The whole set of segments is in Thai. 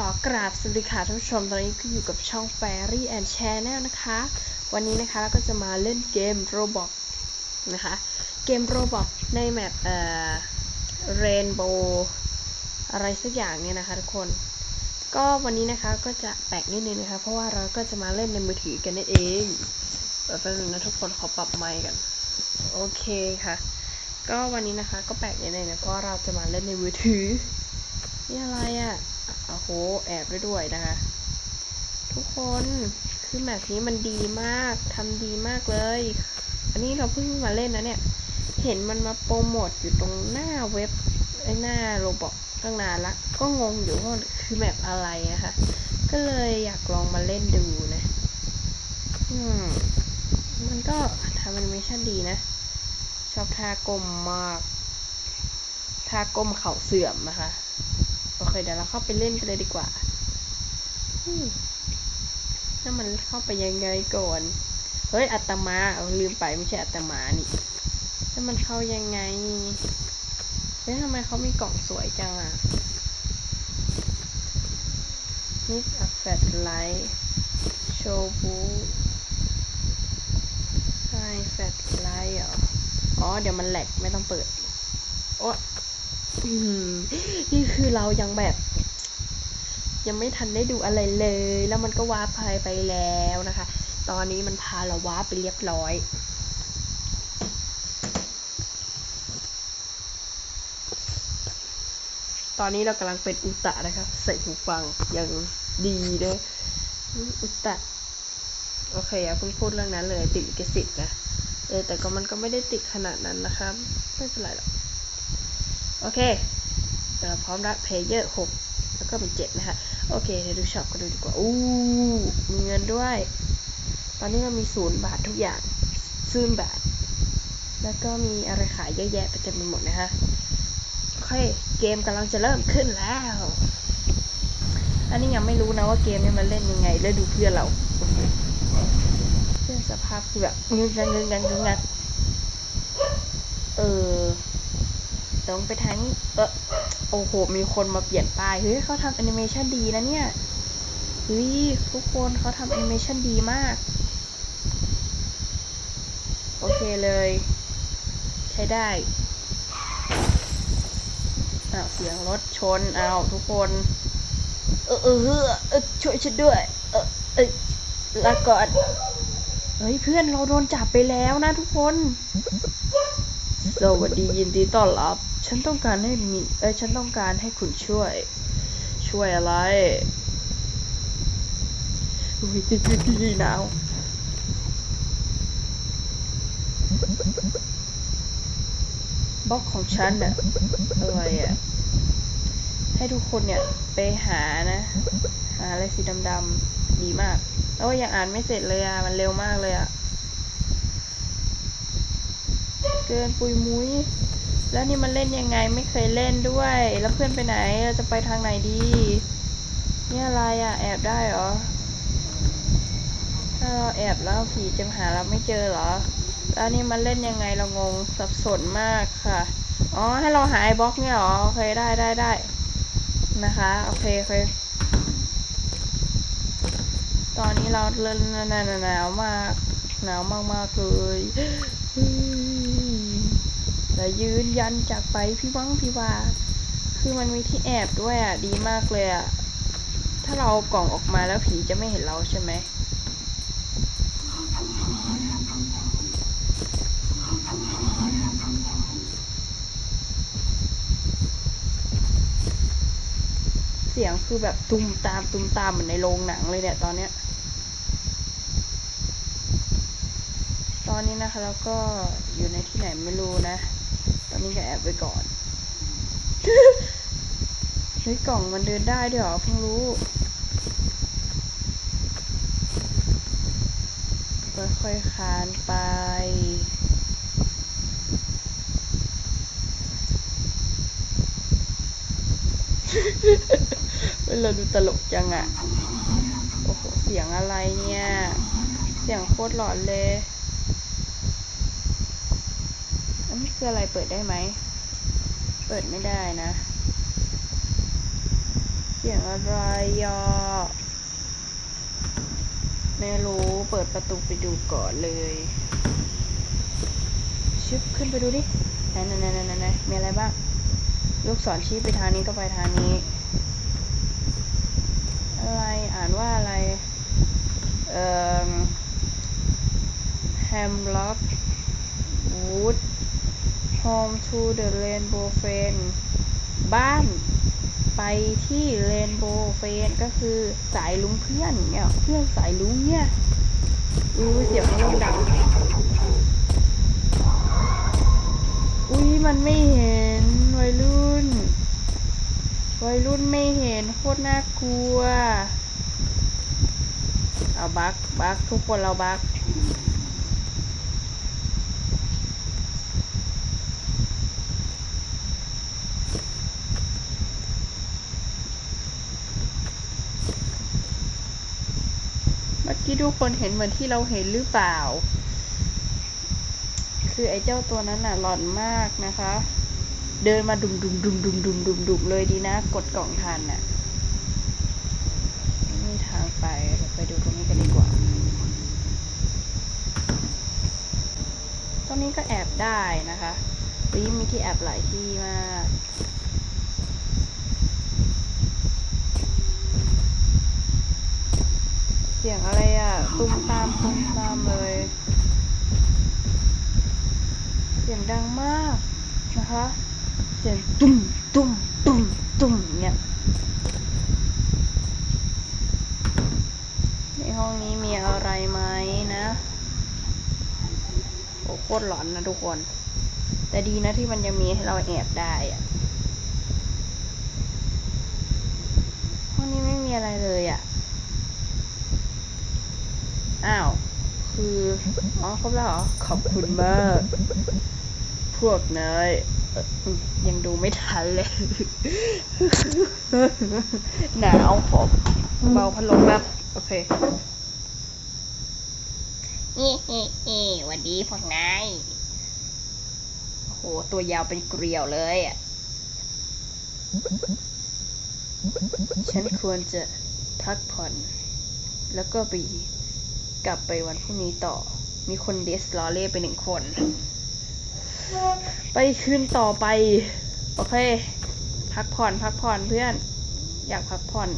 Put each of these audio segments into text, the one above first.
ขอกราบสวัสดีค่ะท่านผู้ชม ตอนนี้ก็อยู่กับช่อง Fairy and Channel นะคะ วันนี้นะคะเราก็จะมาเล่นเกม Roblox นะคะ เกม Roblox ในแมปเอ่อ Rainbow อะไรสักอย่างเนี่ยนะคะทุกคน ก็วันนี้นะคะก็จะแปลกนิดนึงนะคะ เพราะว่าเราก็จะมาเล่นในมือถือกันนั่นเองเดี๋ยวแป๊บนึงนะทุกคนขอปรับไมค์กัน โอเคค่ะ ก็วันนี้นะคะก็แปลกนิดนึงนะเพราะว่าเราจะมาเล่นในมือถือนี่อะไรอะ่ะ โอ้โห แอบได้ด้วยนะคะ ทุกคน คือแบบนี้มันดีมากทำดีมากเลย อันนี้เราเพิ่งมาเล่นนะเนี่ย เห็นมันมาโปรโมทอยู่ตรงหน้าเว็บไอ้หน้าโรบอกตั้งนานละ ก็งงอยู่ว่าคือแบบอะไรนะคะ ก็เลยอยากลองมาเล่นดูนะ อืม มันก็ทำแอนิเมชันดีนะ ชอบท่ากลมมากท่ากลมเข่าเสื่อมนะคะ โอเค เดี๋ยวเราเข้าไปเล่นกันเลยดีกว่าถ้ามันเข้าไปยังไงก่อน เฮ้ย อัตมาเอาลืมไปไม่ใช่อัตมานี่แล้วมันเข้ายังไง เฮ้ยทำไมเขามีกล่องสวยจังอะ นี่อัฟแฟตไลท์โชบูไฮแฟตไลท์เหรอ อ๋อ เดี๋ยวมันแหลกไม่ต้องเปิด โอ้ นี่คือเรายังแบบ ยังไม่ทันได้ดูอะไรเลย แล้วมันก็วาร์ปไปไปแล้วนะคะ ตอนนี้มันพาเราวาร์ปไปเรียบร้อยตอนนี้เรากำลังเป็นอุตะนะคะใส่หูฟังอย่างดีเลยอุตะ โอเคอย่าเพิ่งพูดเรื่องนั้นเลย ติดลิขสิทธิ์นะเออแต่ก็มันก็ไม่ได้ติดขนาดนั้นนะครับ ไม่เป็นไรหรอก โอเคเราพร้อมแล้ว player หกแล้วก็เป็นเจ็ดนะคะ โอเคเดี๋ยวดู shop กันดูดีกว่า อู้มีเงินด้วย ตอนนี้เรามีศูนย์บาททุกอย่างศูนย์บาท แล้วก็มีอะไรขายเยอะแยะไปเต็มไปหมดนะคะโอเค เกมกำลังจะเริ่มขึ้นแล้ว อันนี้ยังไม่รู้นะว่าเกมนี้มันเล่นยังไง แล้วดูเพื่อนเราเพื่อนสภาพคือแบบงึงงันงึงงันงึงงันเออ ต้องไปทางนี้เออโอ้โห มีคนมาเปลี่ยนป้าย เฮ้ยเขาทำแอนิเมชันดีนะเนี่ย เฮ้ย ทุกคนเขาทำแอนิเมชันดีมาก โอเคเลย ใช้ได้อ้าวเสียงรถชนเอาทุกคน เออเออเออเออช่วยฉันด้วย เออเออลาก่อนเฮ้ยเพื่อนเราโดนจับไปแล้วนะทุกคน สวัสดียินดีต้อนรับ ฉันต้องการให้มีเอ้ยฉันต้องการให้คุณช่วย ช่วยอะไรอุ้ยหนาวบล็อกของฉันน่ะอะไรอะ ให้ทุกคนเนี่ย ไปหานะ หาอะไรสีดำๆดีมากโอ้ยยังอ่านไม่เสร็จเลยอะ มันเร็วมากเลยอะ เกินปุยมุ้ย แล้วนี่มันเล่นยังไงไม่เคยเล่นด้วย แล้วเพื่อนไปไหนเราจะไปทางไหนดี นี่อะไรอะแอบได้เหรอ ถ้าเราแอบแล้วผีจะหาเราไม่เจอเหรอ แล้วนี่มันเล่นยังไงเรางงสับสนมากค่ะ อ๋อให้เราหาไอ้บล็อกเนี่ยเหรอโอเคได้ได้ได้นะคะโอเคโอเคตอนนี้เราเล่นหนาวมากหนาวมากๆเลย แต่ยืนยันจากไปพี่วังพี่ว่าคือมันมีที่แอบด้วยอะดีมากเลยอะถ้าเรากล่องออกมาแล้วผีจะไม่เห็นเราใช่ไหมเสียงคือแบบตุ้มตามตุ้มตามเหมือนในโรงหนังเลยเนี่ยตอนเนี้ย ตอนนี้นะคะแล้วก็อยู่ในที่ไหนไม่รู้นะ นนี้ก็แอบไปก่อนเฮ้ยกล่องมันเดินได้ด้วยเหรอเพิ่งรู้ค่อยๆคานไปเวลาดูตลกจังอะโอ้โห เสียงอะไรเนี่ย เสียงโคตรหลอนเลย อันนี้ คืออะไรเปิดได้ไหม เปิดไม่ได้นะ เสียงอะไรยอไม่รู้เปิดประตูไปดูก่อนเลยชึบขึ้นไปดูดิไหนไหนไหนไหนไหนมีอะไรบ้าง ลูกศรชี้ไปทางนี้ก็ไปทางนี้ อะไรอ่านว่าอะไร เอ่อ Hamlock Wood Home to the Rainbow Friend บ้านไปที่ Rainbow Friend ก็คือสายลุงเพื่อนเนี่ยเพื่อนสายลุงเนี่ยอู้เสียงมันเริ่มดังอุ้ยมันไม่เห็นวัยรุ่น วัยรุ่นไม่เห็นโคตรน่ากลัว เอาบักบักทุกคนเราบัก เมื่ทุกคนเห็นเหมือนที่เราเห็นหรือเปล่า คือไอ้เจ้าตัวนั้นน่ะหลอนมากนะคะ เดินมาดุมดุมดุมดุมดุมดุมดุมเลยดีนะ กดกล่องทันน่ะไม่มีทางไปเราไปดูตรงนี้กันดีกว่า ตรงนี้ก็แอบได้นะคะวิ่มีที่แอบหลายที่มาก สียงอะไรอะตุ้มตามตุ้มตามเลย เสียงดังมากนะคะ เสียงตุ้มตุ้มตุ้มตุ้มเนี่ยในห้องนี้มีอะไรไหมนะ โอ้โคตรหลอนนะทุกคน แต่ดีนะที่มันยังมีให้เราแอบได้อะห้องนี้ไม่มีอะไรเลยอะ อ้าว คือ อ๋อ ครบแล้วเหรอ ขอบคุณมาก พวกนายยังดูไม่ทันเลย หนาวขอเบาพัดลมแบบโอเคเฮ้เฮ้เฮ้หวันดีพวกนายโอ้โห ตัวยาวเป็นเกลียวเลยอะ ฉันควรจะพักผ่อน แล้วก็ไป กลับไปวันพรุ่งนี้ต่อ มีคนเดสลอเล่ไปหนึ่งคน ไปคืนต่อไป โอเค พักผ่อนพักผ่อนเพื่อน อยากพักผ่อน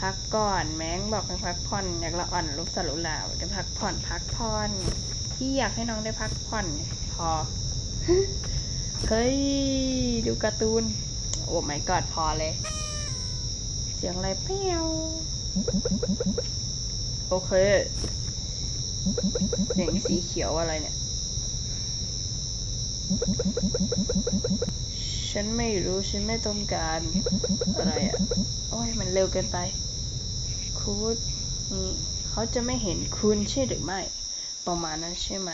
พักก่อนแม้งบอกให้พักผ่อน อยากละอ่อนรูปสรุลาวจะพักผ่อนพักผ่อนพี่อยากให้น้องได้พักผ่อนพอ เฮ้ย ดูการ์ตูน โอ้ไม่กอดพอเลย เสียงอะไรเปี้ยว อเคเสียงสีเขียวอะไรเนี่ย ฉันไม่รู้ ฉันไม่ต้องการอะไรอะ โอ้ย มันเร็วเกินไป คุณเขาจะไม่เห็นคุณใช่หรือไม่ ประมาณนั้นใช่ไหม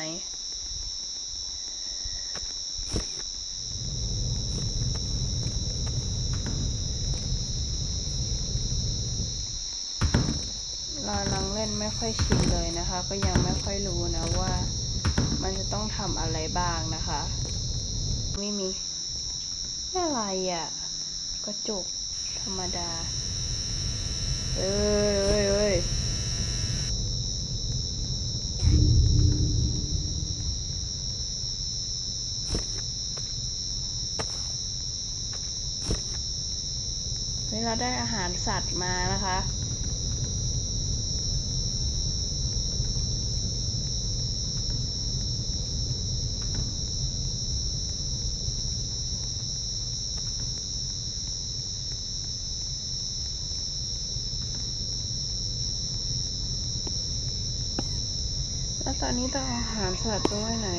เราลังเล่นไม่ ค่อยชินเลยนะคะ ก็ยังไม่ค่อยรู้นะว่ามันจะต้องทำอะไรบ้างนะคะ ไม่มีอะไรอะ่ะกระจกธรรมดา เอ้ยเอ้ยเอ้ยเวลาได้อาหารสัตว์มานะคะ ตอนนี้ต้องเอาอาหารสัตว์ไปไว้ไหน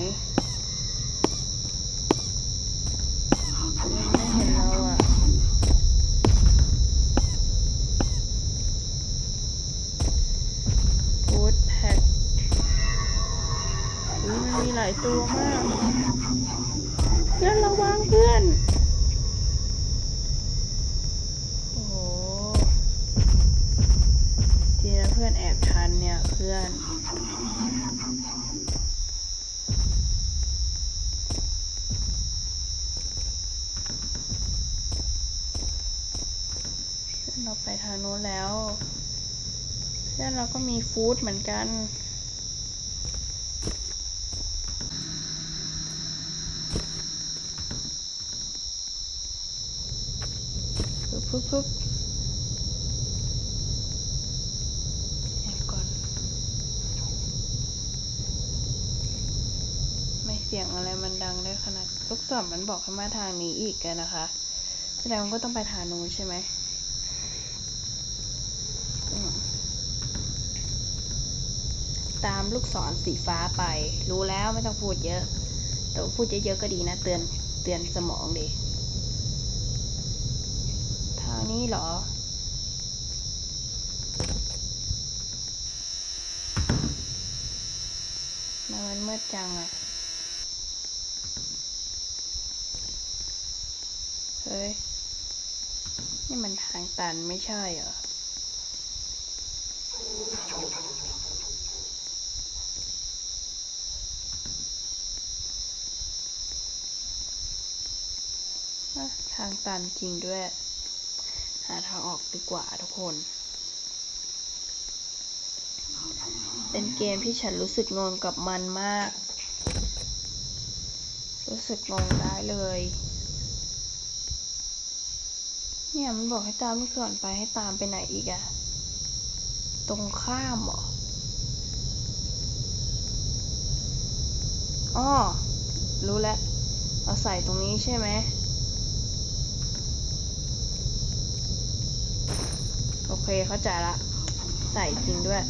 ฟู้ดเหมือนกันปึ๊บปึ๊บปึ๊บแอบก่อน ไม่เสียงอะไรมันดังได้ขนาด ลูกศรมันบอกให้มาทางนี้อีกอะนะคะ แสดงว่าก็ต้องไปทางนู้นใช่ไหมอืม ตามลูกศรสีฟ้าไป รู้แล้วไม่ต้องพูดเยอะ แต่พูดเยอะๆก็ดีนะ เตือนเตือนสมองดีทางนี้เหรอมันมืดจังอะเฮ้ย นี่มันทางตันไม่ใช่เหรอางตันจริงด้วย หาทางออกดีกว่าทุกคน เป็นเกมที่ฉันรู้สึกงงกับมันมาก รู้สึกงงได้เลย เนี่ยมันบอกให้ตามลูกศรไปให้ตามไปไหนอีกอะตรงข้ามเหรออ๋อรู้แล้วเราใส่ตรงนี้ใช่ไหม โอ เคเข้าใจละ ใส่จริงด้วย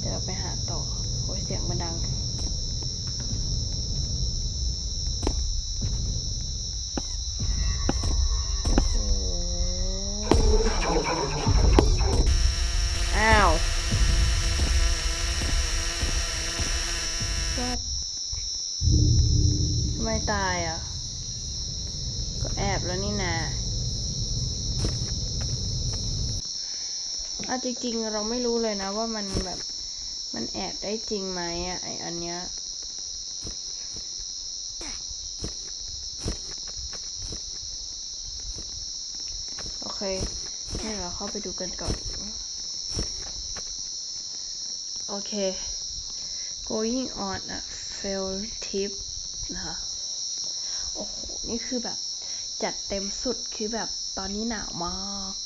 เดี๋ยวเราไปหาต่อโอ้ยเสียงมันดัง เอาจริงๆ เราไม่รู้เลยนะว่ามันแบบมันแอบได้จริงไหมอะไออันเนี้ยโอเคให้เราเข้าไปดูกันก่อน โอเค going on a field trip นะคะโอ้โห นี่คือแบบจัดเต็มสุดคือแบบตอนนี้หนาวมาก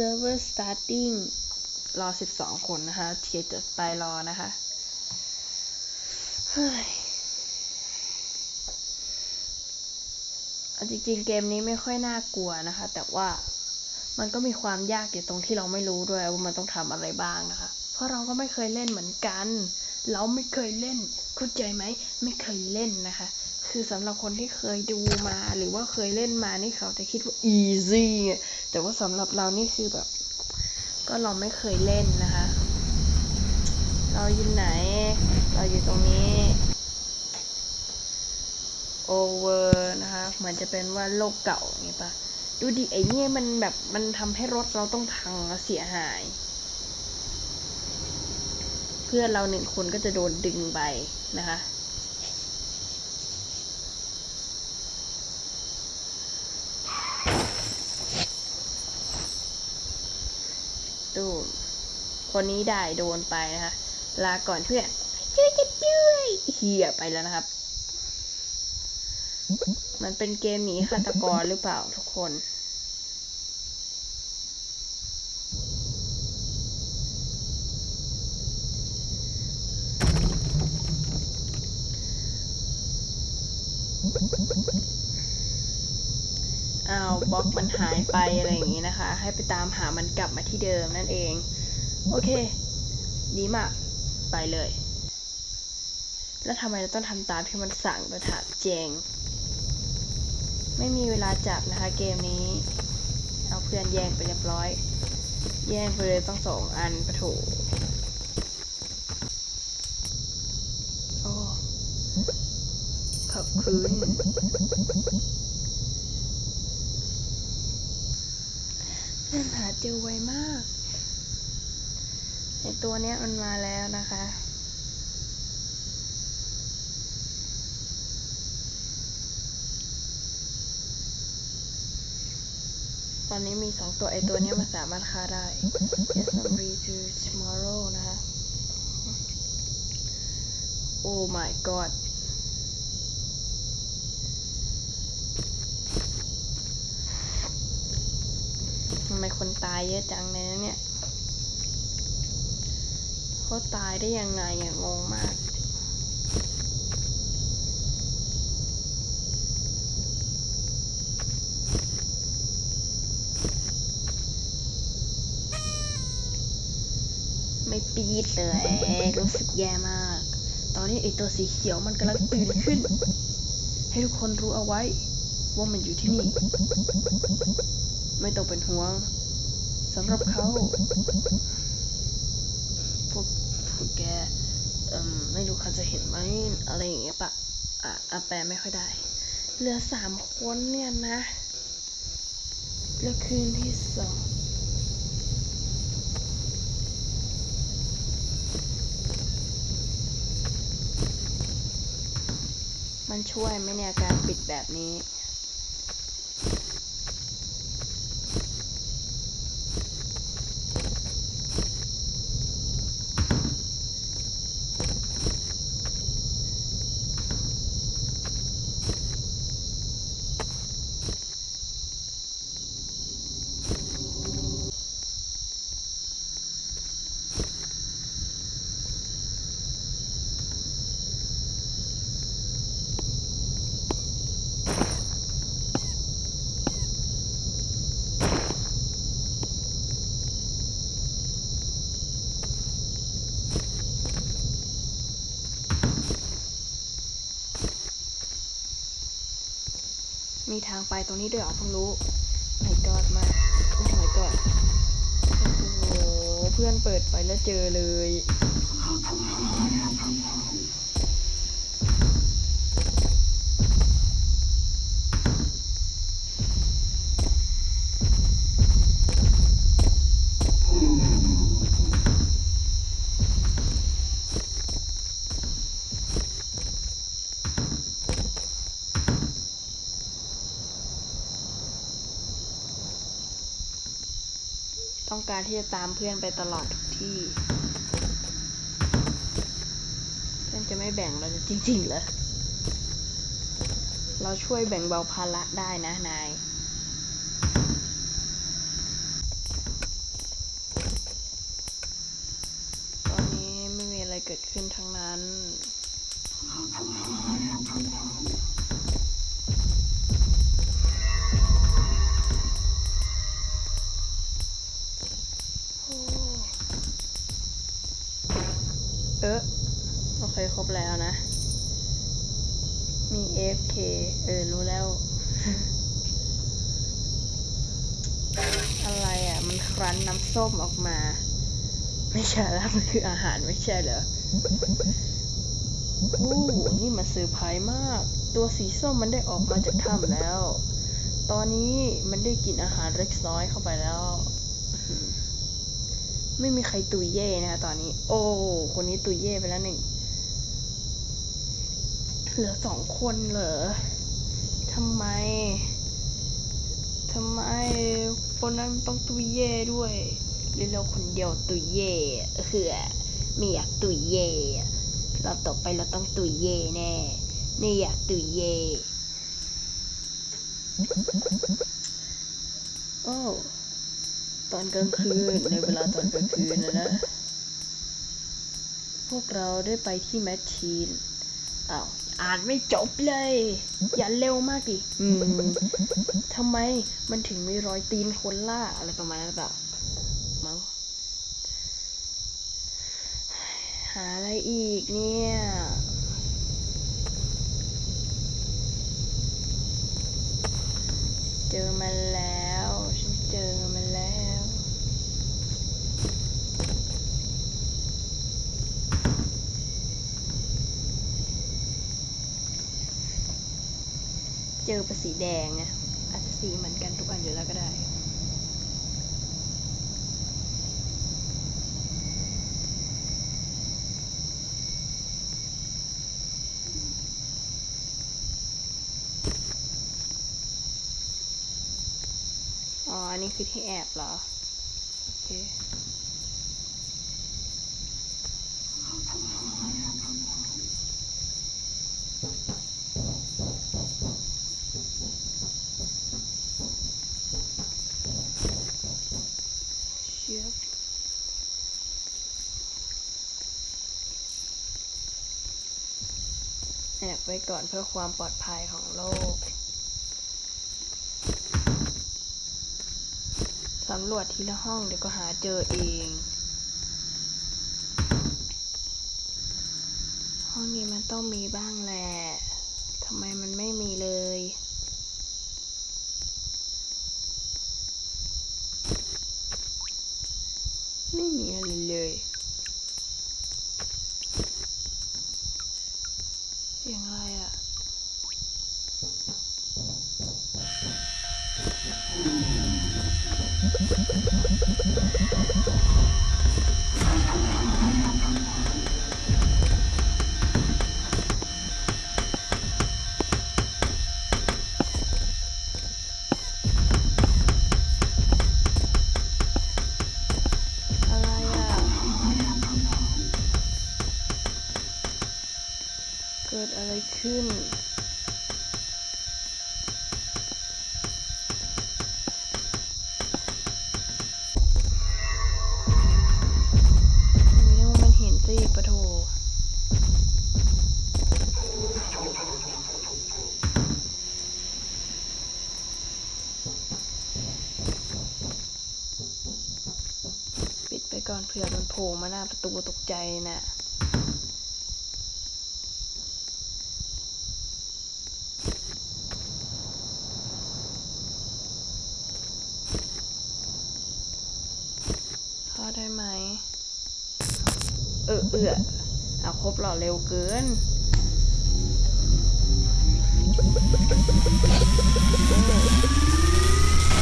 server starting รอ 12 คนนะคะเทียจะไปรอนะคะเฮ้ยจริงๆ เกมนี้ไม่ค่อยน่ากลัวนะคะ แต่ว่ามันก็มีความยากอยู่ตรงที่เราไม่รู้ด้วยว่ามันต้องทำอะไรบ้างนะคะ เพราะเราก็ไม่เคยเล่นเหมือนกัน เราไม่เคยเล่นเข้าใจไหม ไม่เคยเล่นนะคะ คือสำหรับคนที่เคยดูมาหรือว่าเคยเล่นมานี่เขาจะคิดว่า easy แต่ว่าสำหรับเรานี่คือแบบ ก็เราไม่เคยเล่นนะคะ เราอยู่ไหน เราอยู่ตรงนี้ over นะคะ เหมือนจะเป็นว่าโลกเก่าอย่างนี้ปะดูดิไอ้เนี่ยมันแบบมันทำให้รถเราต้องพังเสียหาย เพื่อนเราหนึ่งคนก็จะโดนดึงไปนะคะ ดู คนนี้ได้โดนไปนะคะลาก่อนเพื่อนช่วยจะด้วยเฮียไปแล้วนะครับ มันเป็นเกมหนีฆาตกรหรือเปล่าทุกคนเอาบล็อกมันหายไปอะไรอย่างนี้นะคะ ให้ไปตามหามันกลับมาที่เดิมนั่นเอง โอเค ดีมาก ไปเลย แล้วทำไมเราต้องทำตามที่มันสั่งโดยถามเจง ไม่มีเวลาจับนะคะเกมนี้ เอาเพื่อนแย่งไปเรียบร้อย แย่งไปเลยต้องสองอันประโถโอ้ขอบคุณเพื่อนหาเจอไวมาก ไอตัวเนี้ยมันมาแล้วนะคะ ตอนนี้มีสองตัวไอตัวเนี้ยมันสามารถฆ่าได้ Yes I'm ready to tomorrow นะคะ Oh my god ทำไมคนตายเยอะจังในเลยนเนี่ย เขาตายได้ยังไงอะงงมาก ไม่ปีดเลย รู้สึกแย่มาก ตอนนี้ไอตัวสีเขียวมันกำลังตื่นขึ้น ให้ทุกคนรู้เอาไว้ ว่ามันอยู่ที่นี่ ไม่ต้องเป็นห่วงสำหรับเขา พวกพวกแกเอ่มไม่รู้ เขาจะเห็นไหมอะไรอย่างเงี้ยปะอะอะแปลไม่ค่อยได้ เหลือสามคนเนี่ยนะ แล้วคืนที่สองมันช่วยไหมเนี่ยการปิดแบบนี้ มีทางไปตรงนี้ด้วยเหรอเพิ่งรู้ไม่กอดมากโอ้ my god โอ้โหเพื่อนเปิดไปแล้วเจอเลย ต้องการที่จะตามเพื่อนไปตลอดทุกที่ เพื่อนจะไม่แบ่งเราจะจริงๆเหรอ เราช่วยแบ่งเบาภาระได้นะนายตอนนี้ไม่มีอะไรเกิดขึ้นทั้งนั้น ส้มออกมา ไม่ใช่แล้วมันคืออาหารไม่ใช่เหรอโอ้นี่มันเซอร์ไพรส์มาก ตัวสีส้มมันได้ออกมาจากถ้ำแล้ว ตอนนี้มันได้กินอาหารเล็กน้อยเข้าไปแล้ว ไม่มีใครตุยเย่นะคะตอนนี้ โอ้ คนนี้ตุยเย่ไปแล้วหนึ่ง เหลือสองคนเหรอทำไมทำไมคนนั้นต้องตุยเย่ด้วย หรือเราคนเดียวตุยเย่เออไม่อยากตุยเย่เราต่อไปเราต้องตุยเย่แน่ไม่อยากตุยเย่โอ้ตอนกลางคืนในเวลาตอนกลางคืนนะนะ พวกเราได้ไปที่แมชชีนอ้าวอ่านไม่จบเลย อย่าเร็วมากดิ อืมทำไมมันถึงมีรอยตีนคนล่าอะไรประมาณนั้นหรือเปล่า มั้ง หาอะไรอีกเนี่ย เจอมันแล้ว ฉันเจอมันแล้ว เจอเป็นสีแดงอะอาจจะสีเหมือนกันทุกอันอยู่แล้วก็ได้ อ๋ออันนี้คือที่แอบเหรอ โอเคเชือกแอบไว้ก่อนเพื่อความปลอดภัยของโลกำรวจทีละห้องเดี๋ยวก็หาเจอเอง ห้องนี้มันต้องมีบ้างแหละทำไมมันไม่มีเลยไม่มีอะไรเลย สิปะโถปิดไปก่อนเผื่อมันโผล่มาหน้าประตูตกใจน่ะข้าได้ไหม เออเออเอาครบ หล่อเร็วเกิน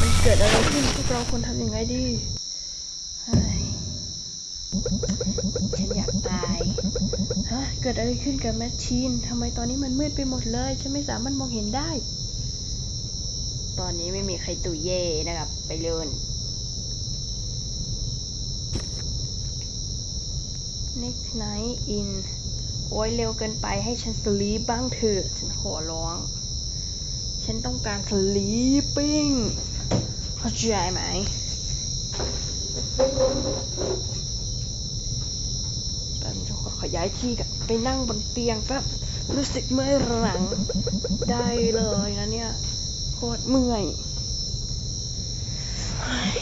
มันเกิดอะไรขึ้นพวกเราควรทำยังไงดีเฮ้ยฉันอยากตายฮะเกิดอะไรขึ้นกับแมชชีนทำไมตอนนี้มันมืดไปหมดเลย ฉันไม่สามารถมองเห็นได้ ตอนนี้ไม่มีใครตุยเย่นะครับ ไปเลื่น Next night in โอ้ยเร็วเกินไปให้ฉันสลีปบ้างเถอะฉันขอร้อง ฉันต้องการสลีปปิ้งเข้าใจไหมแป๊บนึงขอขย้ายที่กันไปนั่งบนเตียงแป๊บรู้สึกเมื่อยหลังได้เลยนะเนี่ยโคตรเมื่อยเฮ้ย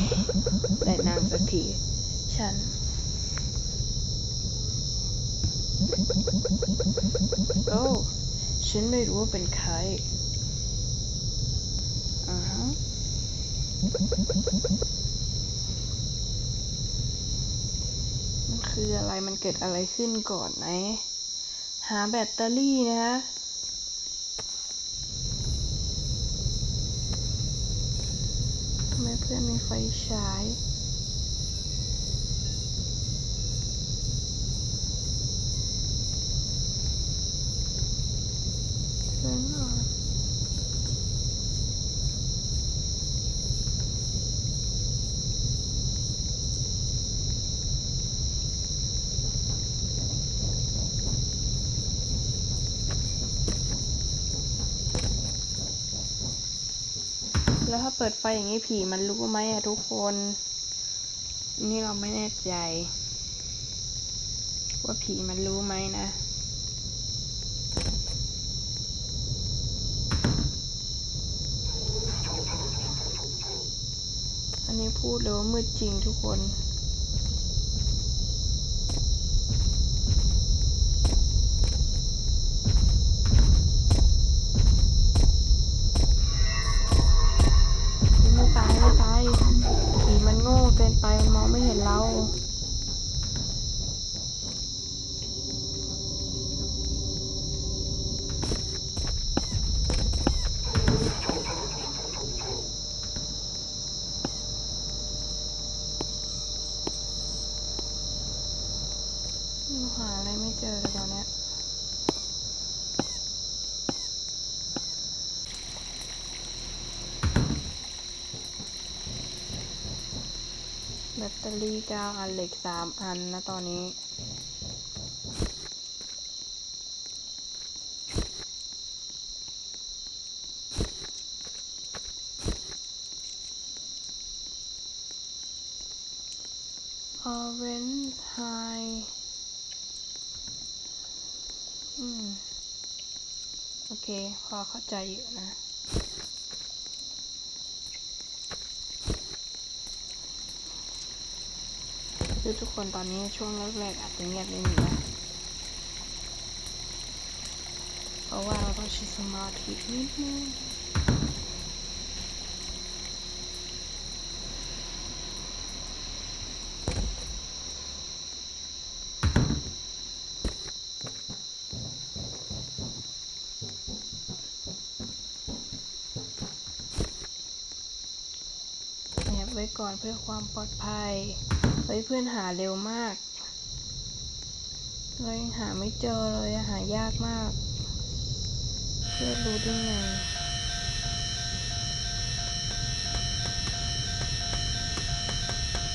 ได้นั่งสักทีฉัน โอ้ฉันไม่รู้ว่าเป็นใครอ่าฮะมันคืออะไรมันเกิดอะไรขึ้นก่อนไหนหาแบตเตอรี่นะฮะทำไมเพื่อนมีไฟฉาย เชิญหน่อยแล้วถ้าเปิดไฟอย่างนี้ผีมันรู้ไหมอะทุกคน นี่เราไม่แน่ใจ ว่าผีมันรู้ไหมนะ อันนี้ พูดเลยว่ามืดจริงทุกคน ไม่ตายไม่ตายผีมันโง่เกินไป มันมองไม่เห็นเรา เแบ ตเตอรี่เก้าอันเหล็กสามอันนะตอนนี้ Orange High อืม โอเค พอเข้าใจอยู่นะ คือทุกคนตอนนี้ช่วงแรกๆอาจจะเงียบนิดนึงนะเพราะว่าเราต้องใช้สมาธินิดนึงแอบไว้ก่อนเพื่อความปลอดภัย เฮ้ยเพื่อนหาเร็วมากเรายังหาไม่เจอเลยหายากมาก เพื่อนรู้ได้ไง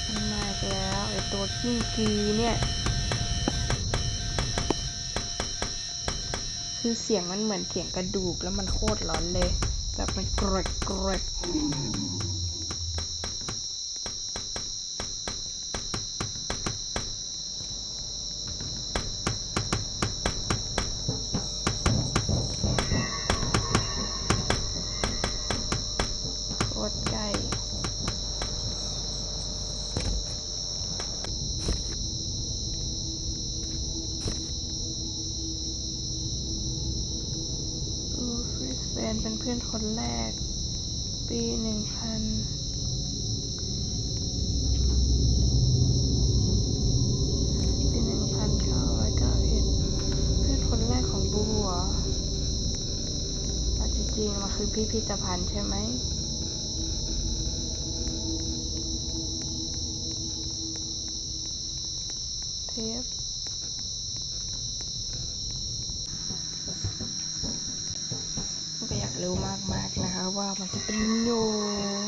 มันมากแล้วไอตัวกิ้งกีเนี่ย คือเสียงมันเหมือนเสียงกระดูกแล้วมันโคตรร้อนเลย แบบมันกรดกรด เป็นเพื่อนคนแรก ปีหนึ่งพันปีหนึ่งพันเก้าร้อยเก้าเอ็ดเพื่อนคนแรกของบูเหรอจริงๆมันคือพิพิธภัณฑ์ใช่ไหมเทป ก็อยากรู้มาก ๆน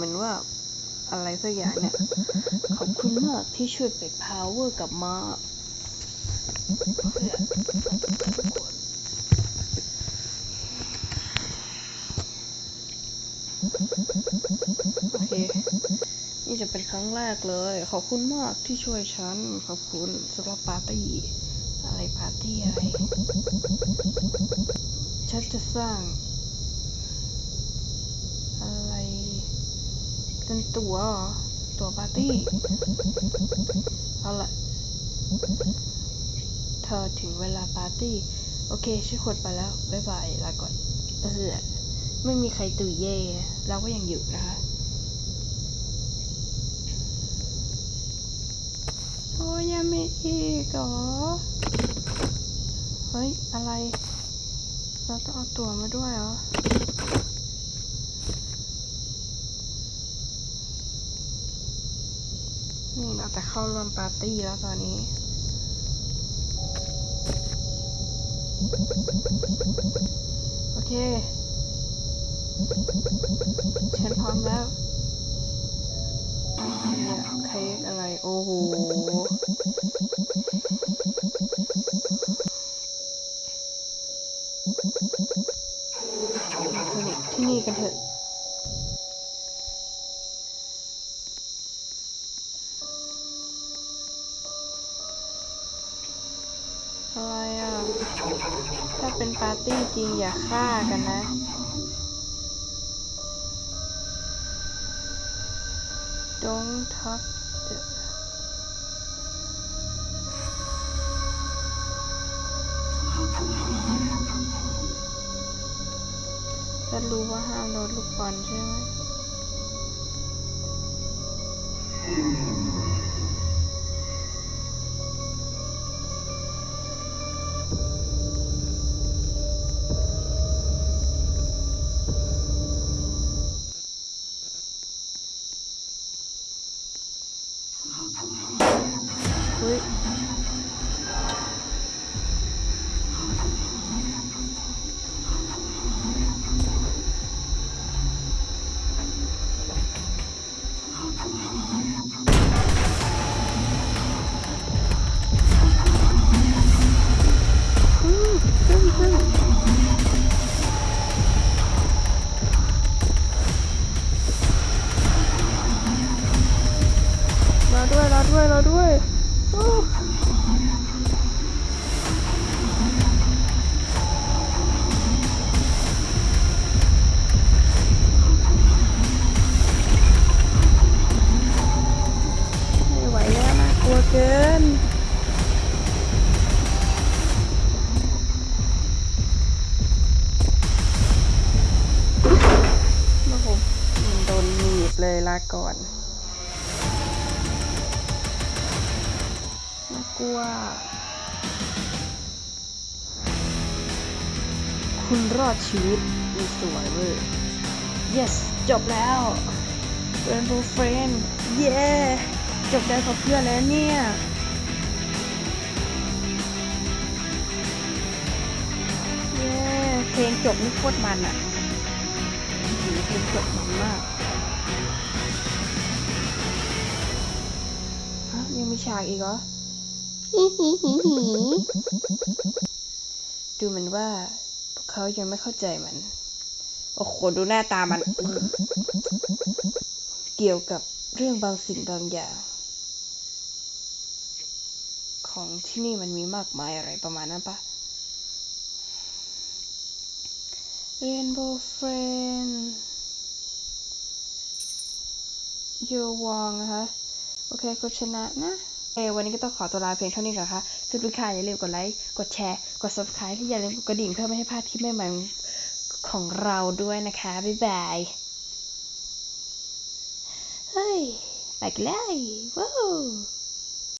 เหมือนว่าอะไรสักอย่างเนี่ย ขอบคุณมากที่ช่วยเปิด power กลับมาเพื่อโอเค นี่จะเป็นครั้งแรกเลย ขอบคุณมากที่ช่วยฉัน ขอบคุณสำหรับปาร์ตี้ อะไรปาร์ตี้อะไร ฉันจะสร้าง อะไร เป็นตัวตัวปาร์ตี้ เอาละเธอถึงเวลาปาร์ตี้ โอเคฉันขดไปแล้ว บ๊ายบาย ลาก่อนเออไม่มีใครตุยเย่เราก็ยังอยู่นะคะโอ้ยยังไม่อีกเหรอ เฮ้ย อะไร เราต้องเอาตัวมาด้วยเหรอ นี่เรา จะเข้าร่วมปาร์ตี้แล้วตอนนี้ โอเค ฉันพร้อมแล้วเนี่ยเค้กอะไร โอ้โหที่นี่กันเถอะ ถ้าเป็นปาร์ตี้จริงอย่าฆ่ากันนะ Don't touch the ถ้ารู้ว่าห้ามโดนลูกบอลใช่ไหม อดชีวิตมีสวยเว้ย yes จบแล้ว Rainbow Friend เย้จบได้กับเพื่อนแล้วเนี่ยเย้เพลงจบนี่โคตรมันอะหูเพลงจบมันมากฮะยังมีฉากอีกเหรอฮิฮิฮิฮิดูเหมือนว่าพวก เขายังไม่เข้าใจมัน โอ้โห ดูหน้าตามัน เกี่ยวกับเรื่องบางสิ่งบางอย่าง ของที่นี่มันมีมากมายอะไรประมาณนั้นปะ Rainbow Friend โยวองนะคะ โอเคก็ชนะนะ เออวันนี้ก็ต้องขอตัวลาเพียงเท่านี้ก่อนค่ะสำหรับทุกท่านอย่าลืมกดไลค์ กดแชร์ กด subscribe ที่อย่าลืมกดกระดิ่งเพื่อไม่ให้พลาดคลิปใหม่ๆของเราด้วยนะคะ บ๊ายบาย เฮ้ย ไปกันเลยว้าว